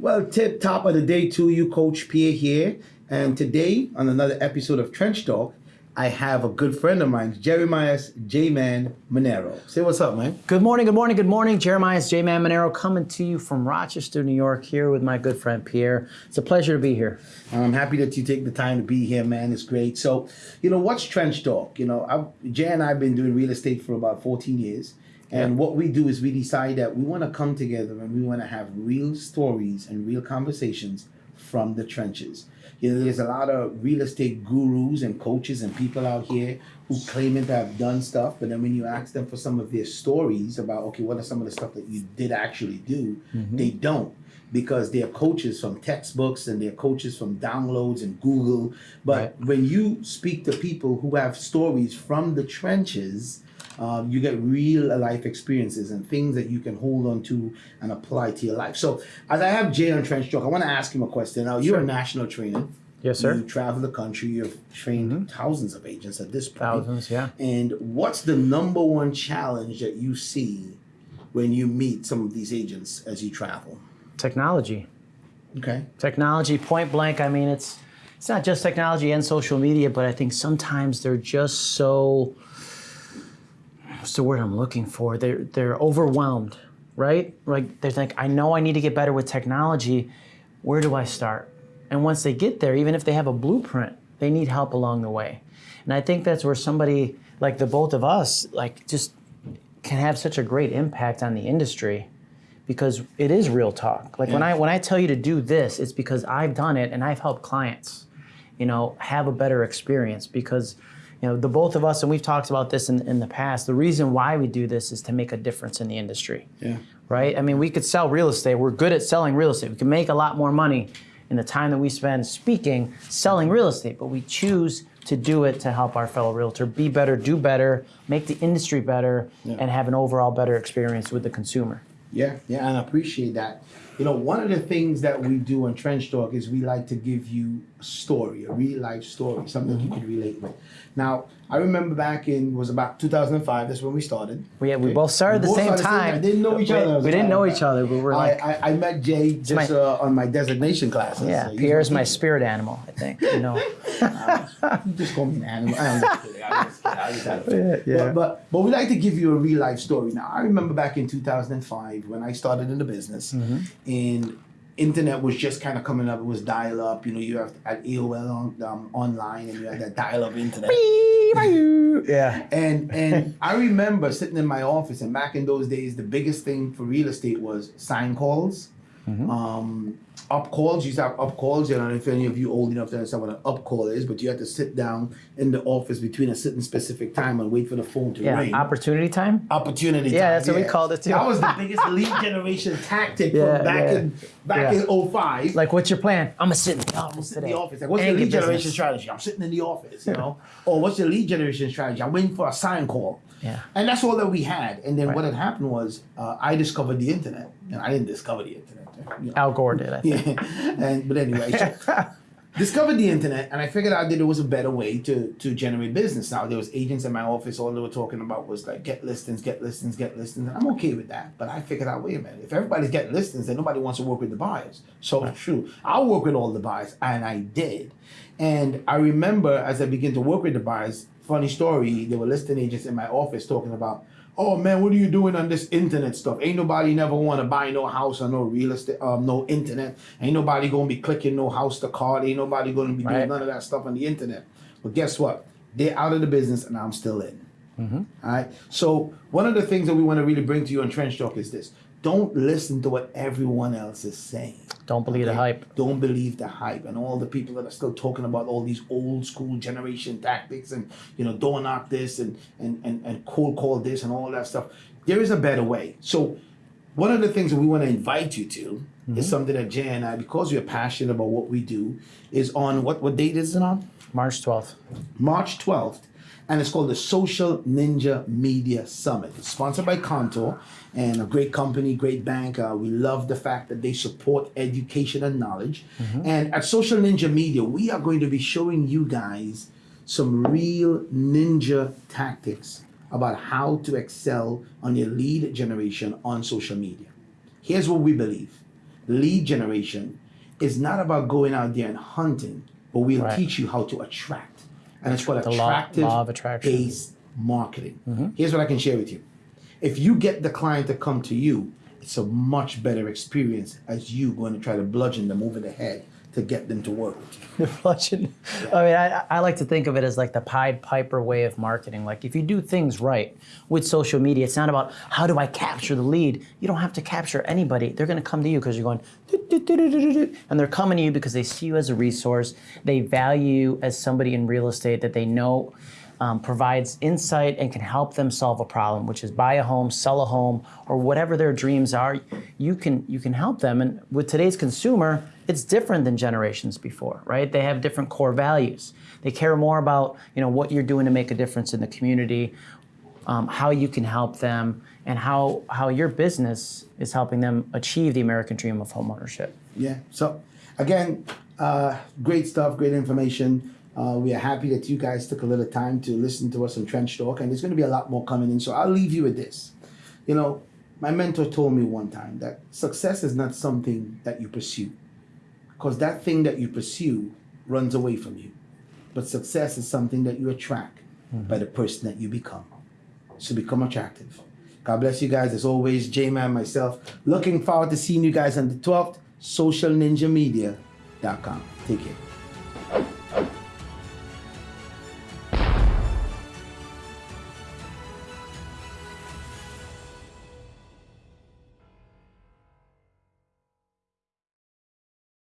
Well, tip top of the day to you, Coach Pierre here. And today, on another episode of Trench Talk, I have a good friend of mine, Jeremiah J-Man Monero. Say what's up, man. Good morning, good morning, good morning. Jeremiah J-Man Monero coming to you from Rochester, New York, here with my good friend Pierre. It's a pleasure to be here. I'm happy that you take the time to be here, man. It's great. So, you know, what's Trench Talk? You know, I've, Jay and I have been doing real estate for about 14 years. And what we do is we decide that we want to come together and we want to have real stories and real conversations from the trenches. You know, there's a lot of real estate gurus and coaches and people out here who claim to have done stuff, but then when you ask them for some of their stories about, okay, what are some of the stuff that you did actually do, mm-hmm. they don't because they're coaches from textbooks and they're coaches from downloads and Google. But right. when you speak to people who have stories from the trenches, um, you get real life experiences and things that you can hold on to and apply to your life. So, as I have Jay on Trench Talk, I want to ask him a question. Now, you're a national trainer. Yes, sir. You travel the country. You've trained mm-hmm. thousands of agents at this point. Thousands, yeah. And what's the number one challenge that you see when you meet some of these agents as you travel? Technology. Okay. Technology, point blank. I mean, it's it's not just technology and social media, but I think sometimes they're just so what's the word I'm looking for? They're they're overwhelmed, right? Like they think, I know I need to get better with technology. Where do I start? And once they get there, even if they have a blueprint, they need help along the way. And I think that's where somebody like the both of us, like just can have such a great impact on the industry because it is real talk. Like yeah. when I when I tell you to do this, it's because I've done it and I've helped clients, you know, have a better experience because you know, the both of us, and we've talked about this in, in the past, the reason why we do this is to make a difference in the industry. Yeah. Right? I mean, we could sell real estate. We're good at selling real estate. We can make a lot more money in the time that we spend speaking, selling real estate, but we choose to do it to help our fellow realtor be better, do better, make the industry better, yeah. and have an overall better experience with the consumer. Yeah, yeah, and I appreciate that. You know, one of the things that we do on Trench Talk is we like to give you a story, a real life story, something mm-hmm. you can relate with. Now, I remember back in was about 2005. That's when we started. We, okay. we both started at the same time. I didn't know each other. We, we didn't know each other, but we're like. I, I, I met Jay just my, uh, on my designation classes. Yeah, so Pierre's my spirit animal. I think you know. uh, just call me an animal. I'm just. I'm just kidding. I just had yeah, yeah. But, but, but we like to give you a real life story. Now I remember back in 2005 when I started in the business, mm-hmm. and internet was just kind of coming up. It was dial up. You know, you have at AOL on, um, online, and you had that dial up internet. yeah. And and I remember sitting in my office, and back in those days, the biggest thing for real estate was sign calls. Mm-hmm. Um, up calls. You used to have up calls. I don't know if any of you old enough to understand what an up call is, but you had to sit down in the office between a certain specific time and wait for the phone to yeah, ring. Opportunity time. Opportunity. Yeah, time. that's what we called it too. That was the biggest lead generation tactic yeah, from back in back in 05. Like, what's your plan? I'm gonna sit in the office today. In the office. Like, what's your lead generation strategy? I'm sitting in the office. You know. or what's your lead generation strategy? I'm waiting for a sign call. Yeah. And that's all that we had. And then right. what had happened was uh, I discovered the internet. And I didn't discover the internet. You know. Al Gore did, I think. Yeah. And, but anyway, so discovered the internet and I figured out that there was a better way to, to generate business. Now, there was agents in my office, all they were talking about was like, get listings, get listings, get listings. And I'm okay with that. But I figured out, wait a minute, if everybody's getting listings, then nobody wants to work with the buyers. So right. true. I'll work with all the buyers. And I did. And I remember as I began to work with the buyers, funny story, there were listing agents in my office talking about, oh man, what are you doing on this internet stuff? Ain't nobody never want to buy no house or no real estate, um, no internet. Ain't nobody gonna be clicking no house to card. Ain't nobody gonna be right. doing none of that stuff on the internet. But guess what? They're out of the business and I'm still in. Mm-hmm. All right. So one of the things that we want to really bring to you on Trench Talk is this: don't listen to what everyone else is saying. Don't believe okay? the hype. Don't believe the hype. And all the people that are still talking about all these old school generation tactics and, you know, door knock this and, and, and, and cold call this and all that stuff. There is a better way. So one of the things that we want to invite you to mm-hmm. is something that Jay and I, because we're passionate about what we do, is on what, what date is it on? March 12th. March 12th and it's called the Social Ninja Media Summit. It's sponsored by Contour and a great company, great bank. Uh, we love the fact that they support education and knowledge. Mm-hmm. And at Social Ninja Media, we are going to be showing you guys some real ninja tactics about how to excel on your lead generation on social media. Here's what we believe lead generation is not about going out there and hunting, but we'll Right. teach you how to attract. And it's called The attractive law of attraction. Based marketing. Mm-hmm. Here's what I can share with you. If you get the client to come to you, it's a much better experience as you going to try to bludgeon them over the head to get them to work with you. I mean, I, I like to think of it as like the Pied Piper way of marketing. Like if you do things right with social media, it's not about how do I capture the lead. You don't have to capture anybody. They're going to come to you because you're going, and they're coming to you because they see you as a resource. They value you as somebody in real estate that they know um, provides insight and can help them solve a problem, which is buy a home, sell a home, or whatever their dreams are. You can you can help them. And with today's consumer, it's different than generations before, right? They have different core values. They care more about you know what you're doing to make a difference in the community, um, how you can help them, and how how your business is helping them achieve the American dream of homeownership. Yeah. So, again, uh, great stuff, great information. Uh, we are happy that you guys took a little time to listen to us on Trench Talk, and there's going to be a lot more coming in. So, I'll leave you with this. You know, my mentor told me one time that success is not something that you pursue, because that thing that you pursue runs away from you. But success is something that you attract hmm. by the person that you become. So, become attractive. God bless you guys. As always, J Man, myself, looking forward to seeing you guys on the 12th, socialninjamedia.com. Take care.